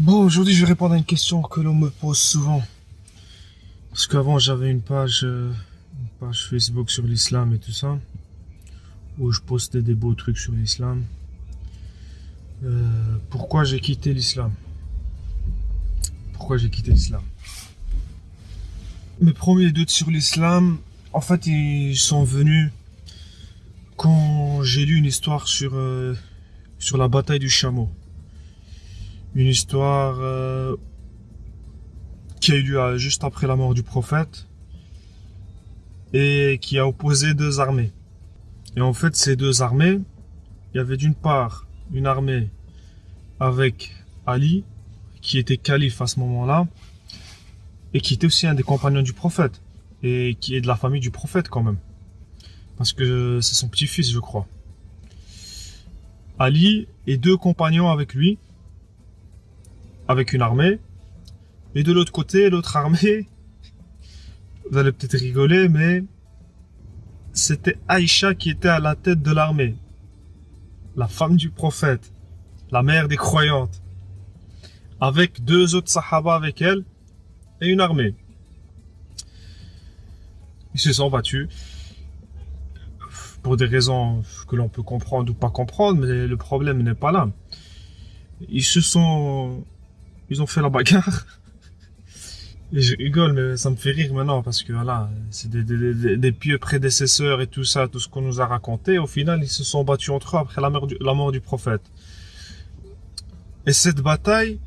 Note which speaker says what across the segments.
Speaker 1: Bon, aujourd'hui, je vais répondre à une question que l'on me pose souvent. Parce qu'avant, j'avais une page, euh, Facebook sur l'islam et tout ça, où je postais des beaux trucs sur l'islam. Euh, pourquoi j'ai quitté l'islam? Pourquoi j'ai quitté l'islam? Mes premiers doutes sur l'islam, en fait, ils sont venus quand j'ai lu une histoire sur, euh, sur la bataille du chameau une histoire euh, qui a eu lieu euh, juste après la mort du prophète et qui a opposé deux armées. Et en fait, ces deux armées, il y avait d'une part une armée avec Ali, qui était calife à ce moment-là, et qui était aussi un des compagnons du prophète, et qui est de la famille du prophète quand même. Parce que c'est son petit-fils, je crois. Ali et deux compagnons avec lui, avec une armée. Et de l'autre côté, l'autre armée, vous allez peut-être rigoler, mais c'était Aïcha qui était à la tête de l'armée. La femme du prophète, la mère des croyantes. Avec deux autres sahaba avec elle et une armée. Ils se sont battus pour des raisons que l'on peut comprendre ou pas comprendre, mais le problème n'est pas là. Ils se sont ils ont fait la bagarre. Et je rigole, mais ça me fait rire maintenant parce que voilà, c'est des, pieux prédécesseurs et tout ça, tout ce qu'on nous a raconté. Au final, ils se sont battus entre eux après la mort du, la mort du prophète. Et cette bataille,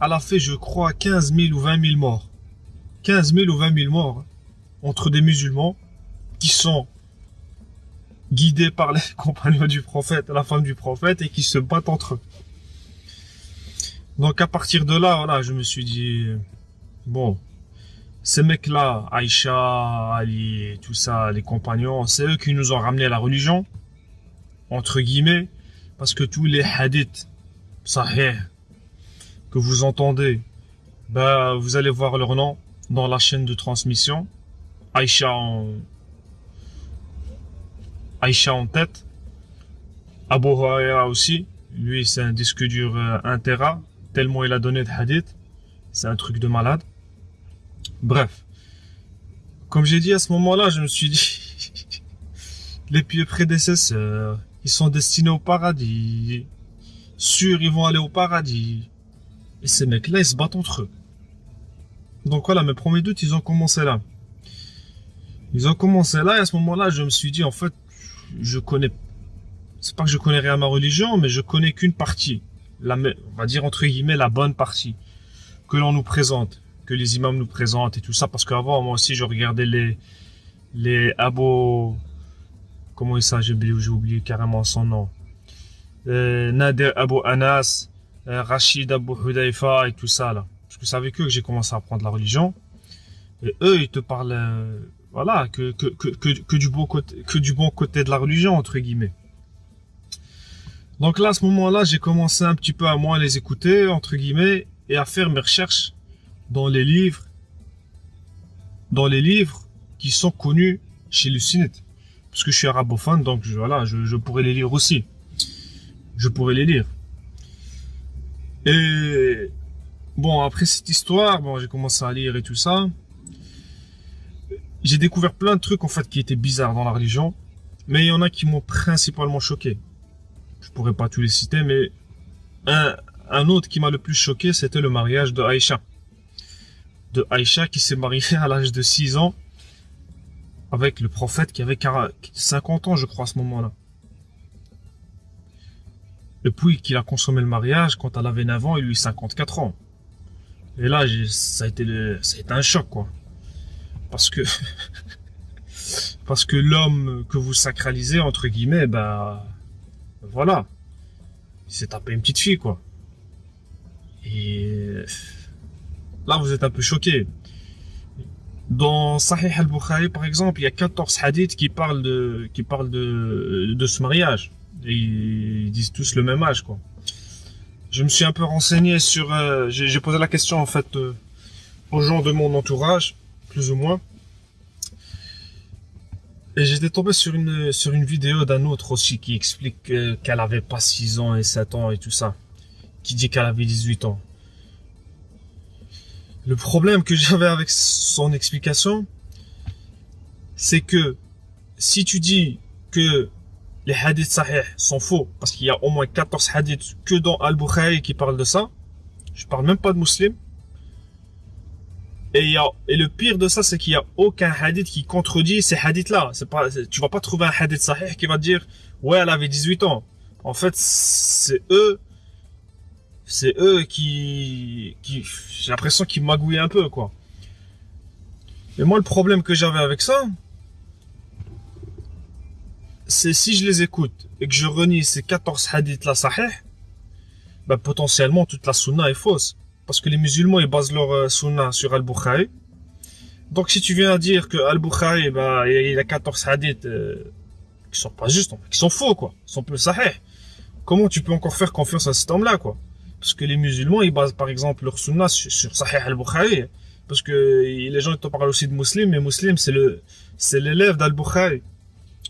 Speaker 1: elle a fait, je crois, 15 000 ou 20 000 morts. 15 000 ou 20 000 morts entre des musulmans qui sont guidés par les compagnons du prophète, la femme du prophète, et qui se battent entre eux. Donc à partir de là, voilà, je me suis dit, bon, ces mecs-là, Aïcha, Ali, tout ça, les compagnons, c'est eux qui nous ont ramené la religion, entre guillemets, parce que tous les hadiths, sahih, que vous entendez, ben, vous allez voir leur nom dans la chaîne de transmission. Aïcha en, Aïcha en tête. Abu Huraira aussi. Lui, c'est un disque dur 1 euh, tellement il a donné de hadith. C'est un truc de malade. Bref. Comme j'ai dit à ce moment-là, je me suis dit, les pieux prédécesseurs, ils sont destinés au paradis. Sûr, ils vont aller au paradis. Et ces mecs-là, ils se battent entre eux. Donc voilà, mes premiers doutes, ils ont commencé là. Ils ont commencé là, et à ce moment-là, je me suis dit, en fait, je connais, c'est pas que je connais rien à ma religion, mais je connais qu'une partie la, on va dire entre guillemets la bonne partie que l'on nous présente, que les imams nous présentent et tout ça, parce qu'avant moi aussi je regardais les les Abo, comment il s'appelle, j'ai oublié, carrément son nom, euh, Nader Abu Anas, euh, Rachid Abu Hudayfa et tout ça là, parce que c'est avec eux que j'ai commencé à apprendre la religion, et eux ils te parlent, euh, voilà, que que, que, que, du côté, que du bon côté de la religion entre guillemets. Donc là, à ce moment-là, j'ai commencé un petit peu à moins les écouter, entre guillemets, et à faire mes recherches dans les livres, dans les livres qui sont connus chez le Sunnite. Parce que je suis arabophone, donc voilà, je, pourrais les lire aussi. Je pourrais les lire. Et bon, après cette histoire, bon, j'ai commencé à lire et tout ça. J'ai découvert plein de trucs en fait qui étaient bizarres dans la religion, mais il y en a qui m'ont principalement choqué je pourrais pas tous les citer, mais un, autre qui m'a le plus choqué, c'était le mariage de Aïcha. De Aïcha qui s'est mariée à l'âge de 6 ans avec le prophète qui avait 50 ans, je crois, à ce moment-là. Et puis qu'il a consommé le mariage quand elle avait 9 ans et lui 54 ans. Et là, ça a été le, ça a été un choc, quoi. Parce que, parce que l'homme que vous sacralisez, entre guillemets, bah, voilà. Il s'est tapé une petite fille, quoi. Et là, vous êtes un peu choqué. Dans Sahih al-Bukhari, par exemple, il y a 14 hadiths qui parlent de, qui parlent de, ce mariage. Et ils disent tous le même âge, quoi. Je me suis un peu renseigné sur, euh, j'ai posé la question, en fait, euh, aux gens de mon entourage, plus ou moins. Et j'étais tombé sur une, sur une vidéo d'un autre aussi qui explique qu'elle avait pas 6 ans et 7 ans et tout ça. Qui dit qu'elle avait 18 ans. Le problème que j'avais avec son explication, c'est que si tu dis que les hadiths sahih sont faux, parce qu'il y a au moins 14 hadiths que dans Al-Bukhari qui parlent de ça, je parle même pas de musulmans, et, le pire de ça, c'est qu'il y a aucun hadith qui contredit ces hadiths-là. C'est pas, tu vas pas trouver un hadith sahih qui va dire, ouais, elle avait 18 ans. En fait, c'est eux, c'est eux qui, j'ai l'impression qu'ils magouillent un peu, quoi. Et moi, le problème que j'avais avec ça, c'est si je les écoute et que je renie ces 14 hadiths-là sahih, bah, potentiellement, toute la sunna est fausse. Parce que les musulmans, ils basent leur euh, sunna sur Al-Bukhari. Donc, si tu viens à dire que Al-Bukhari, bah, il a 14 hadiths euh, qui sont pas justes, qui sont faux, quoi. Sont plus sahih. Comment tu peux encore faire confiance à cet homme-là, quoi? Parce que les musulmans, ils basent, par exemple, leur sunna sur, Sahih Al-Bukhari. Parce que les gens, ils te parlent aussi de muslim, mais muslim, c'est le, c'est l'élève d'Al-Bukhari.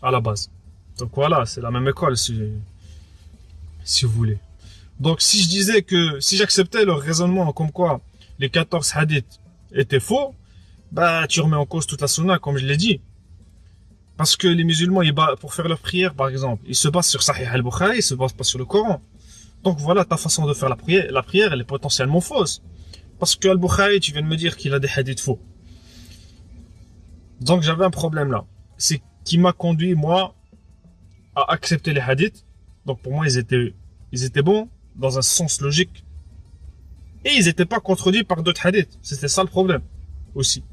Speaker 1: À la base. Donc voilà, c'est la même école, si, si vous voulez. Donc, si je disais que, si j'acceptais leur raisonnement comme quoi les 14 hadiths étaient faux, bah, tu remets en cause toute la sunna, comme je l'ai dit. Parce que les musulmans, ils, pour faire leur prière, par exemple, ils se basent sur Sahih al-Bukhari, ils se basent pas sur le Coran. Donc voilà, ta façon de faire la prière, la prière, elle est potentiellement fausse. Parce que al-Bukhari, tu viens de me dire qu'il a des hadiths faux. Donc j'avais un problème là. C'est qui m'a conduit, moi, à accepter les hadiths. Donc pour moi, ils étaient, ils étaient bons, dans un sens logique. Et ils n'étaient pas contredits par d'autres hadiths. C'était ça le problème aussi.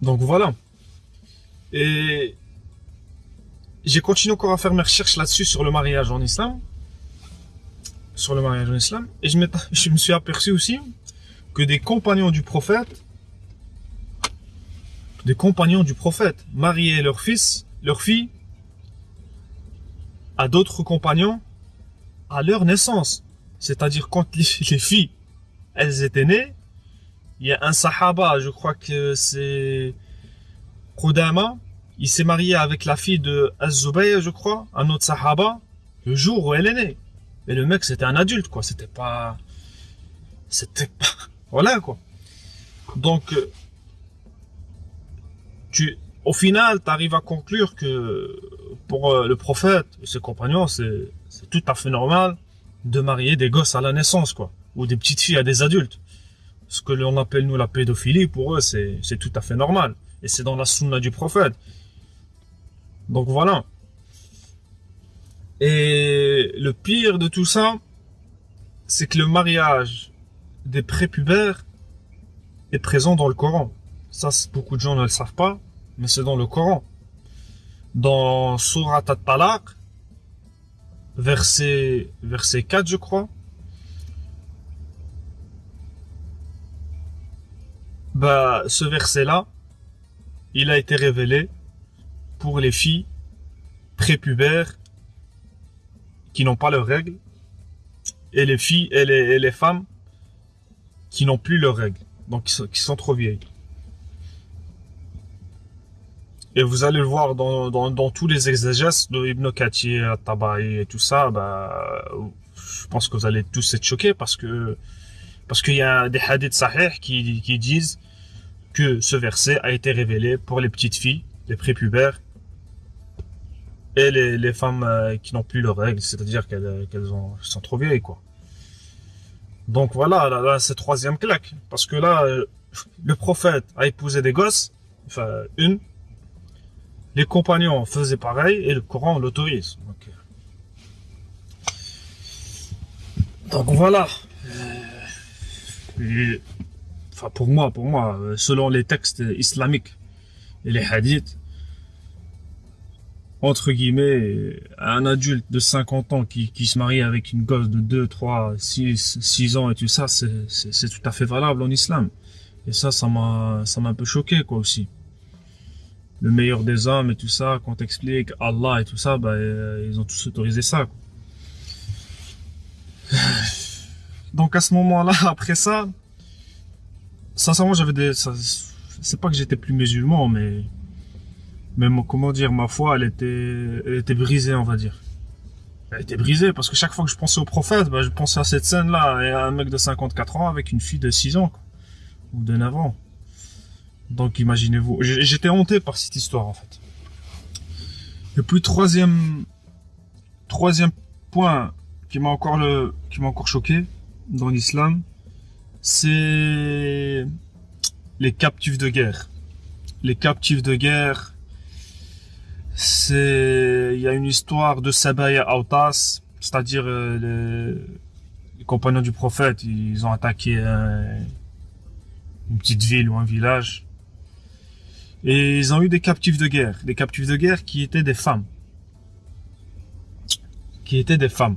Speaker 1: Donc voilà. Et j'ai continué encore à faire mes recherches là-dessus sur le mariage en islam. Sur le mariage en islam. Et je, je me suis aperçu aussi que des compagnons du prophète, des compagnons du prophète mariaient leur fils, leur fille, à d'autres compagnons à leur naissance. C'est-à-dire quand les, filles, elles étaient nées, il y a un sahaba, je crois que c'est Qudama, il s'est marié avec la fille de az je crois, un autre sahaba, le jour où elle est née. Et le mec, c'était un adulte, quoi. C'était pas... C'était pas... Voilà, quoi. Donc, euh, tu, au final, tu arrives à conclure que pour euh, le prophète et ses compagnons, c'est tout à fait normal de marier des gosses à la naissance, quoi, ou des petites filles à des adultes. Ce que l'on appelle nous la pédophilie, pour eux, c'est tout à fait normal. Et c'est dans la sunna du prophète. Donc voilà. Et le pire de tout ça, c'est que le mariage des prépubères est présent dans le Coran. Ça, beaucoup de gens ne le savent pas, mais c'est dans le Coran dans Surat At-Talaq, verset, verset 4, je crois. Bah, ce verset-là, il a été révélé pour les filles prépubères qui n'ont pas leurs règles et les filles et les, les femmes qui n'ont plus leurs règles, donc qui sont trop vieilles. Et vous allez le voir dans, dans, dans tous les exégèses de Ibn Kathir, Tabaï et tout ça, bah, je pense que vous allez tous être choqués parce que parce qu'il y a des hadiths sahih qui, qui disent que ce verset a été révélé pour les petites filles, les prépubères et les, les femmes euh, qui n'ont plus leurs règles, c'est-à-dire qu'elles qu'elles sont trop vieilles, quoi. Donc voilà, là, là c'est troisième claque. Parce que là, euh, le prophète a épousé des gosses, enfin une, les compagnons faisaient pareil et le Coran l'autorise. Donc, voilà. Euh, enfin pour moi, pour moi, selon les textes islamiques et les hadiths, entre guillemets, un adulte de 50 ans qui, qui se marie avec une gosse de 2, 3, 6, 6 ans et tout ça, c'est tout à fait valable en islam. Et ça, ça m'a ça m'a un peu choqué, quoi, aussi le meilleur des hommes et tout ça, quand t'expliques Allah et tout ça, bah, euh, ils ont tous autorisé ça. Donc à ce moment-là, après ça, sincèrement, j'avais des... C'est pas que j'étais plus musulman, mais... Mais comment dire, ma foi, elle était, elle était brisée, on va dire. Elle était brisée parce que chaque fois que je pensais au prophète, bah, je pensais à cette scène-là et à un mec de 54 ans avec une fille de 6 ans quoi, ou de 9 ans. Donc imaginez-vous, j'étais hanté par cette histoire en fait. Et puis troisième point qui m'a encore qui m'a choqué dans l'islam, c'est les captifs de guerre. Les captifs de guerre, c'est il y a une histoire de Sabaya Autas, c'est-à-dire euh, les, compagnons du prophète, ils ont attaqué une petite ville ou un village et ils ont eu des captifs de guerre, des captifs de guerre qui étaient des femmes, qui étaient des femmes.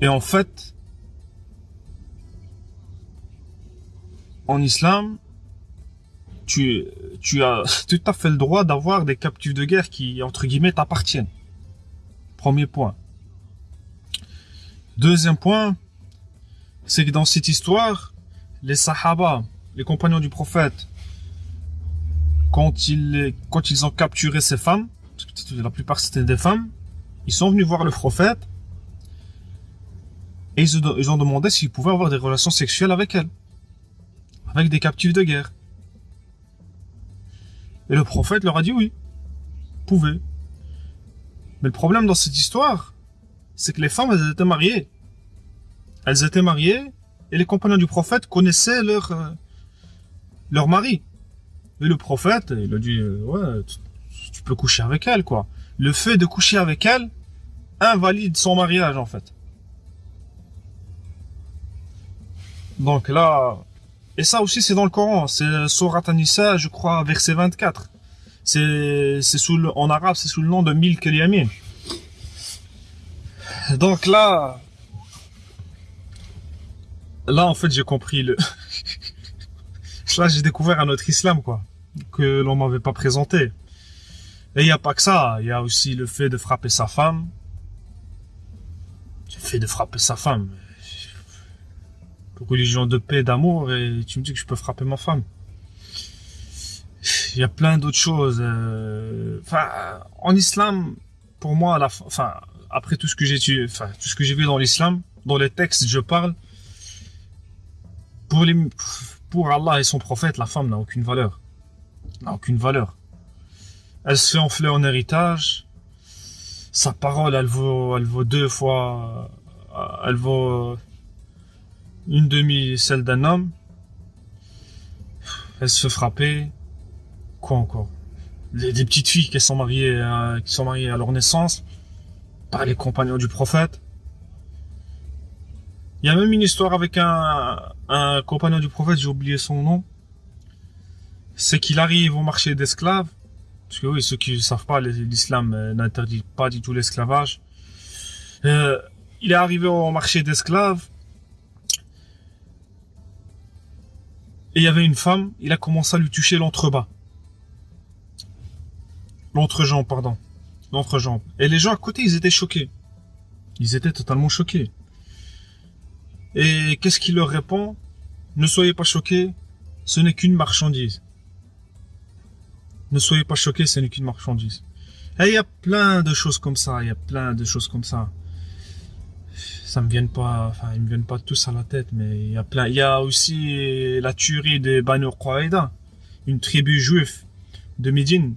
Speaker 1: Et en fait, en islam, tu, tu as tout à fait le droit d'avoir des captifs de guerre qui, entre guillemets, t'appartiennent. Premier point. Deuxième point, c'est que dans cette histoire, les sahaba, les compagnons du prophète, quand ils, ont capturé ces femmes, parce que la plupart c'était des femmes, ils sont venus voir le prophète et ils, ont demandé s'ils pouvaient avoir des relations sexuelles avec elles, avec des captifs de guerre. Et le prophète leur a dit oui, pouvez. Mais le problème dans cette histoire, c'est que les femmes, elles étaient mariées. Elles étaient mariées et les compagnons du prophète connaissaient leur, euh, leur mari. Et le prophète, il a dit, euh, ouais, tu, peux coucher avec elle, quoi. Le fait de coucher avec elle invalide son mariage, en fait. Donc là, et ça aussi c'est dans le Coran, c'est Surat Anissa, je crois, verset 24. C'est, sous en arabe, c'est sous le nom de Mil Yamin. Donc là, là en fait j'ai compris le, là j'ai découvert un autre islam, quoi que l'on m'avait pas présenté. Et il n'y a pas que ça, il y a aussi le fait de frapper sa femme. Le fait de frapper sa femme. Religion de paix, d'amour, et tu me dis que je peux frapper ma femme. Il y a plein d'autres choses. Euh, enfin, en islam, pour moi, après tout ce que j'ai, vu dans l'islam, dans les textes, je parle. Pour Allah et son prophète, la femme n'a aucune valeur n'a aucune valeur. Elle se fait enfler en héritage. Sa parole, elle vaut, elle vaut deux fois, elle vaut une demi celle d'un homme. Elle se fait frapper. Quoi encore? Des, petites filles qui sont mariées, euh, qui sont mariées à leur naissance par les compagnons du prophète. Il y a même une histoire avec un compagnon du prophète, j'ai oublié son nom c'est qu'il arrive au marché d'esclaves, parce que oui, ceux qui ne savent pas, l'islam euh, n'interdit pas du tout l'esclavage. Euh, il est arrivé au marché d'esclaves, et il y avait une femme, il a commencé à lui toucher l'entrebas. L'entrejambe, pardon. L'entrejambe. Et les gens à côté, ils étaient choqués. Ils étaient totalement choqués. Et qu'est-ce qu'il leur répond? Ne soyez pas choqués, ce n'est qu'une marchandise. Ne soyez pas choqués, ce n'est qu'une marchandise. Et il y a plein de choses comme ça, il y a plein de choses comme ça. Ça me vient pas, enfin, ils me viennent pas tous à la tête, mais il y a plein. Y a aussi la tuerie des Banu Quraida, une tribu juive de Médine,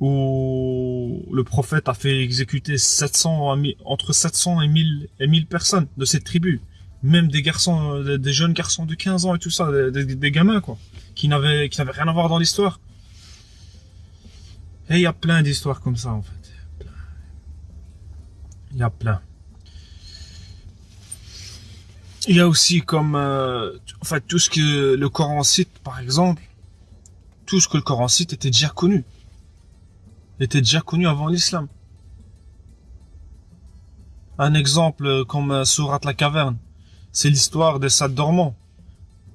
Speaker 1: où le prophète a fait exécuter 700, entre 700 et 1000, et 1000 personnes de cette tribu. Même des garçons, des jeunes garçons de 15 ans et tout ça, des, gamins, quoi qui n'avait qui n'avait rien à voir dans l'histoire. Et il y a plein d'histoires comme ça en fait. Il y a plein. Il y a aussi comme euh, en fait tout ce que le Coran cite par exemple, tout ce que le Coran cite était déjà connu. Était déjà connu avant l'islam. Un exemple comme euh, Surat la caverne, c'est l'histoire des Sad dormants.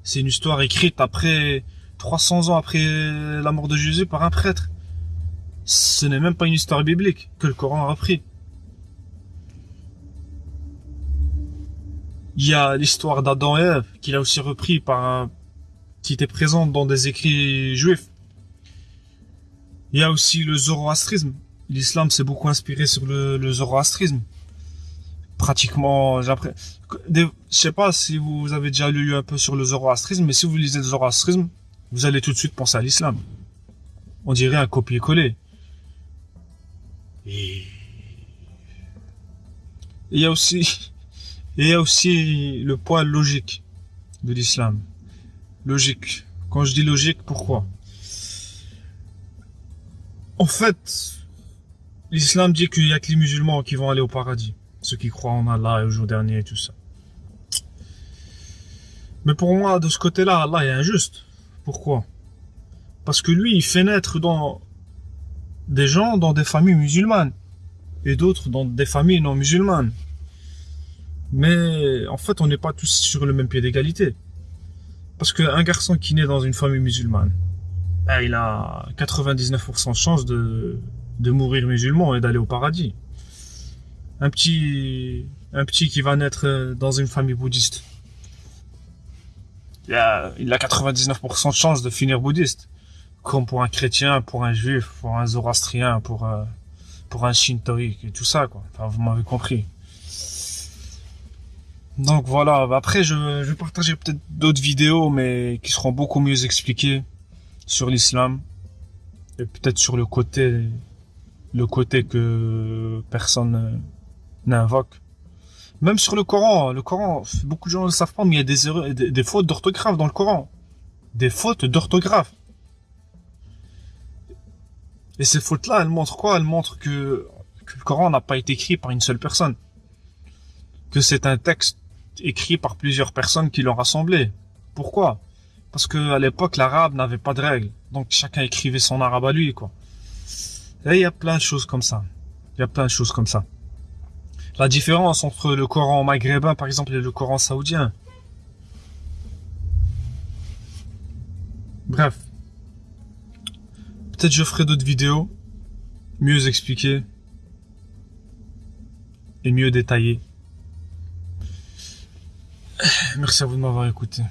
Speaker 1: C'est une histoire écrite après 300 ans après la mort de Jésus par un prêtre. Ce n'est même pas une histoire biblique que le Coran a repris. Il y a l'histoire d'Adam et Ève qu'il a aussi repris par un, qui était présente dans des écrits juifs. Il y a aussi le zoroastrisme l'islam s'est beaucoup inspiré sur le zoroastrisme. Pratiquement, je sais pas si vous avez déjà lu un peu sur le zoroastrisme, mais si vous lisez le zoroastrisme, vous allez tout de suite penser à l'islam. On dirait un copier-coller. Et il y a aussi, il y a aussi le poids logique de l'islam. Logique. Quand je dis logique, pourquoi? En fait, l'islam dit qu'il y a que les musulmans qui vont aller au paradis. Ceux qui croient en Allah et au jour dernier et tout ça. Mais pour moi, de ce côté-là, Allah est injuste. Pourquoi? Parce que lui, il fait naître dans des gens dans des familles musulmanes et d'autres dans des familles non musulmanes. Mais en fait, on n'est pas tous sur le même pied d'égalité. Parce qu'un garçon qui naît dans une famille musulmane, ben, il a 99% de chance de mourir musulman et d'aller au paradis. Un petit, un petit qui va naître dans une famille bouddhiste, il a, il a 99% de chance de finir bouddhiste. Comme pour un chrétien, pour un juif, pour un zoroastrien, pour, euh, pour un shintoïque et tout ça, quoi. Vous m'avez compris. Donc voilà, après je, je vais partager peut-être d'autres vidéos, mais qui seront beaucoup mieux expliquées sur l'islam. Et peut-être sur le côté, le côté que personne n'invoque. Même sur le Coran, le Coran, beaucoup de gens ne le savent pas, mais il y a des, erreurs, des, fautes d'orthographe dans le Coran. Des fautes d'orthographe. Et ces fautes-là, elles montrent quoi? Elles montrent que, le Coran n'a pas été écrit par une seule personne. Que c'est un texte écrit par plusieurs personnes qui l'ont rassemblé. Pourquoi? Parce que à l'époque, l'arabe n'avait pas de règles. Donc chacun écrivait son arabe à lui, quoi. Et il y a plein de choses comme ça. Il y a plein de choses comme ça. La différence entre le Coran maghrébin, par exemple, et le Coran saoudien. Bref. Peut-être je ferai d'autres vidéos, mieux expliquées et mieux détaillées. Merci à vous de m'avoir écouté.